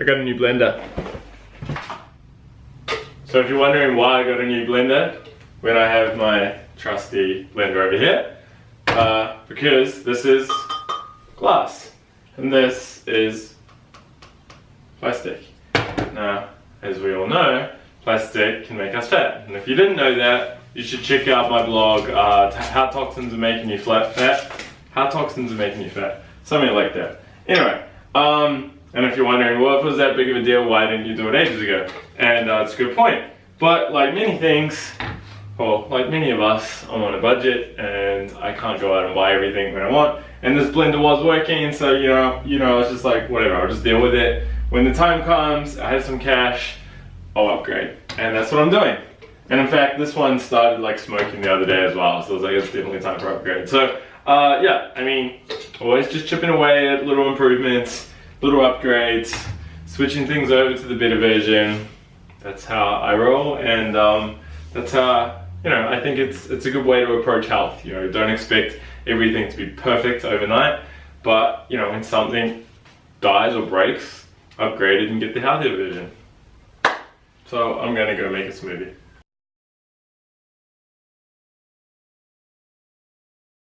I got a new blender. So if you're wondering why I got a new blender when I have my trusty blender over here, uh, because this is glass and this is plastic. Now, as we all know, plastic can make us fat. And if you didn't know that, you should check out my blog, uh, How Toxins Are Making You Flat Fat. How Toxins Are Making You Fat. Something like that. Anyway, um, and if you're wondering, well, if it was that big of a deal, why didn't you do it ages ago? And uh, it's a good point. But like many things, well, like many of us, I'm on a budget and I can't go out and buy everything that I want. And this blender was working, so you know, you know, it's just like whatever. I'll just deal with it. When the time comes, I have some cash, I'll upgrade, and that's what I'm doing. And in fact, this one started like smoking the other day as well, so I was like, it's definitely time for upgrade. So uh, yeah, I mean, always just chipping away at little improvements little upgrades, switching things over to the beta version. That's how I roll, and um, that's how you know I think it's it's a good way to approach health. You know, don't expect everything to be perfect overnight, but you know when something dies or breaks, upgrade it and get the healthier version. So I'm gonna go make a smoothie.